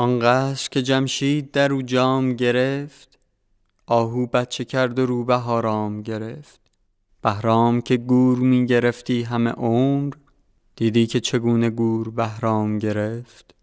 آنقدر که جمشید در او جام گرفت آهو بچه کرد و روبه آرام گرفت. بهرام که گور می گرفتی همه عمر دیدی که چگونه گور بهرام گرفت.